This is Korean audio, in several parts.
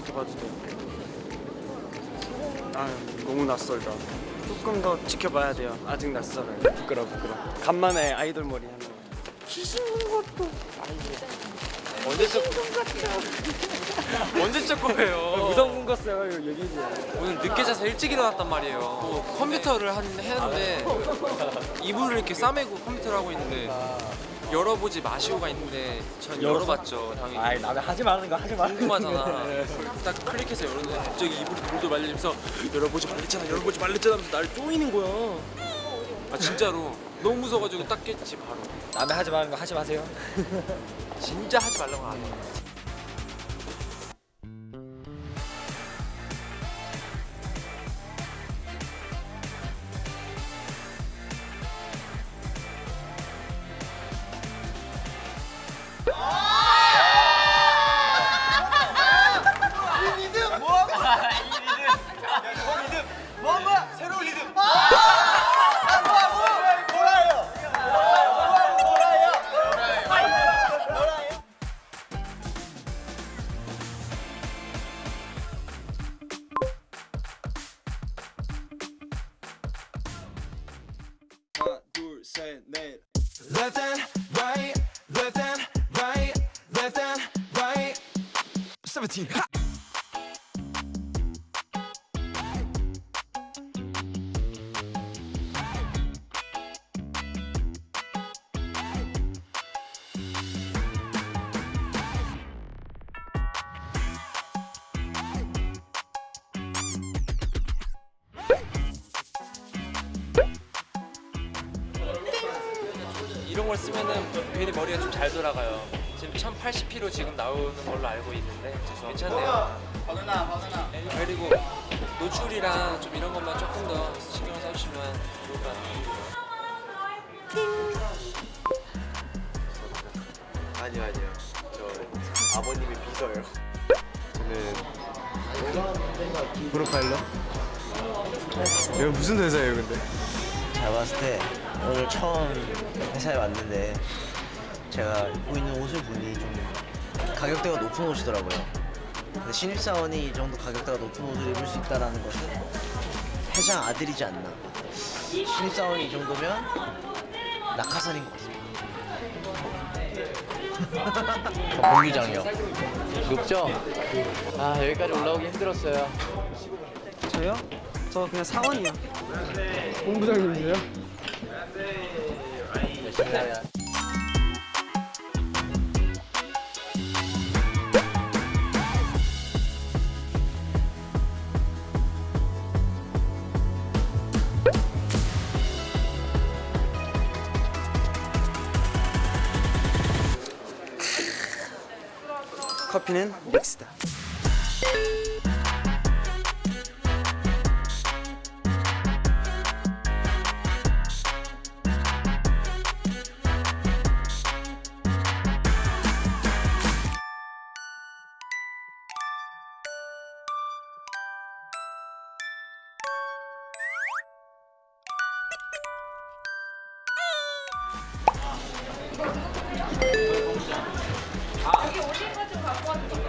이렇게 봐도 돼. 아 너무 낯설다. 조금 더 지켜봐야 돼요. 아직 낯설어요. 부끄러 부끄러. 간만에 아이돌 머리 하는 거. 언제적 언제적 거예요? 무서운 거 써요 얘기지. 오늘 늦게 자서 일찍 일어났단 말이에요. 뭐 컴퓨터를 한, 했는데 이불을 이렇게 싸매고 컴퓨터를 하고 있는데 열어보지 마시오가 있는데 전 열었어? 열어봤죠 당연히. 아이 남의 하지 말라는 거 하지 마. 궁금하잖아. 딱 클릭해서 열었는데 갑자기 이불이 돌돌 말리면서 열어보지 말랬잖아, 열어보지 말랬잖아 하면서 나를 쪼이는 거야. 아 진짜로 너무 무서워가지고 딱 깼지 바로. 남의 하지 말라는 거 하지 마세요. 진짜 하지 말라고 안 해. Left and right, 17. Ha! 이런 걸 쓰면은 괜히 머리가 좀 잘 돌아가요. 지금 1080p로 지금 나오는 걸로 알고 있는데 괜찮네요. 그리고 노출이랑 좀 이런 것만 조금 더 신경을 써주시면 좋을 것 같아요. 아니요 아니요 저 아버님이 비서예요 저는 프로파일러? 이거 무슨 회사예요 근데? 제가 봤을 때 오늘 처음 회사에 왔는데 제가 입고 있는 옷을 보니 좀 가격대가 높은 옷이더라고요. 근데 신입사원이 이 정도 가격대가 높은 옷을 입을 수 있다는 것은 회장 아들이지 않나. 신입사원이 이 정도면 낙하산인 것 같습니다. 본부장이요. 높죠? 아 여기까지 올라오기 힘들었어요. 저요? 저 그냥 사원이요. 본부장님이세요? 커피는 믹스다. 여기 올린 거좀 갖고 왔는데.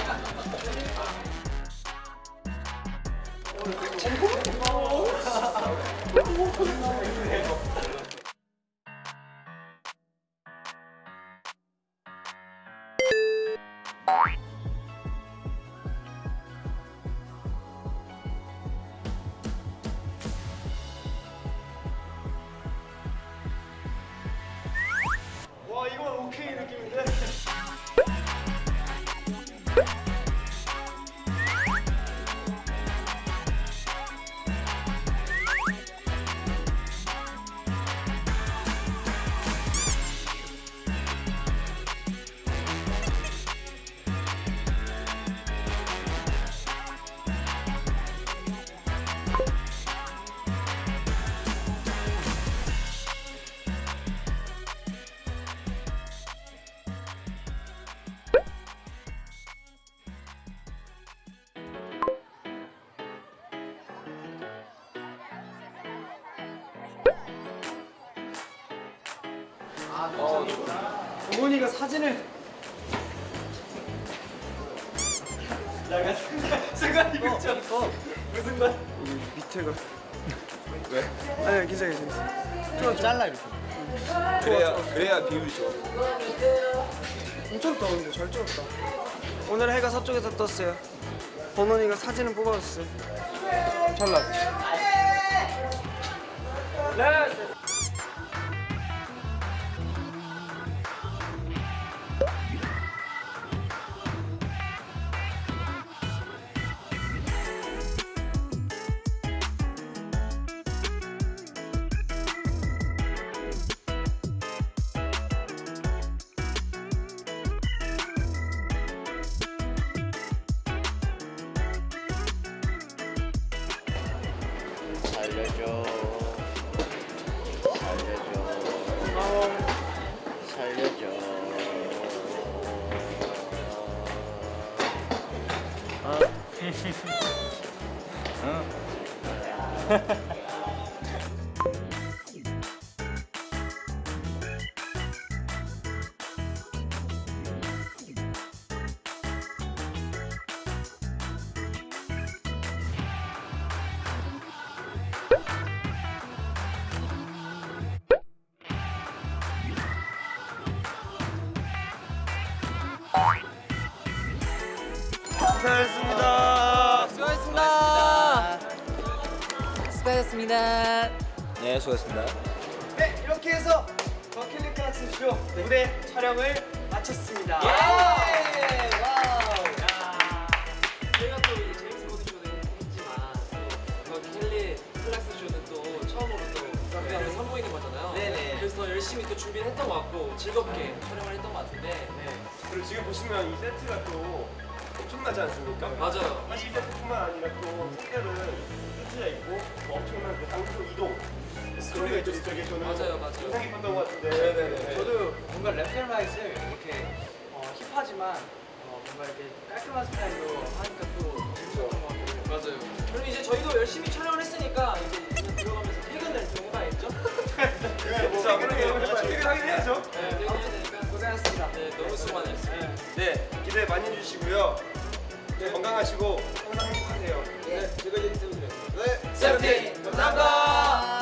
어머니가 사진을 순간 이거 무슨 말? 이 밑에가 왜? 아니 괜찮아 괜찮아. 좋아 잘라 이렇게. 그래야 그래야 비율이 좋아. 엄청 더운데 잘 찍었다. 오늘 해가 서쪽에서 떴어요. 번원이가 사진을 뽑아줬어요. 잘 나왔 살려줘. 살려줘. 살려줘. 수 고하셨습니다. 수고하셨습니다. 수고하셨습니다. 네 수고했습니다. 네 이렇게 해서 더 켈리 클락슨 쇼 무대 촬영을 마쳤습니다. 저희가 또 이 제임스 코든 쇼는 했지만 또 그 켈리 클락슨 쇼는 또 처음으로 또 우리가 선보이는 거잖아요. 네네. 그래서 열심히 또 준비를 했던 것 같고 즐겁게 촬영을 했던 것 같은데 그리고 지금 보시면 이 세트가 또 엄청나지 않습니까? 맞아요. 이 세트뿐만 아니라 또 색깔은 흩어져 있고 뭐 엄청난 그 장소 이동 스토리가 있죠 저게 저는 맞아요, 맞아요. 인상 깊었던 것 같은데 네네네. 저도 뭔가 랩펠마이즈 이렇게 어, 힙하지만 어, 뭔가 이렇게 깔끔한 스타일로 하니까 또 재밌었던 것 같아요. 맞아요. 그럼 이제 저희도 열심히 촬영을 했으니까 이제 들어가면서 퇴근을 좀 해봐야겠죠? 자 그러면 퇴근하긴 해야죠 네, 퇴근해야 되니까 고생하셨습니다. 네, 너무 수고 많으셨습니다. 네 기대 많이 해주시고요 네, 건강하시고 항상 행복하세요 네, 즐거운 드려요. 네 세븐틴 감사합니다.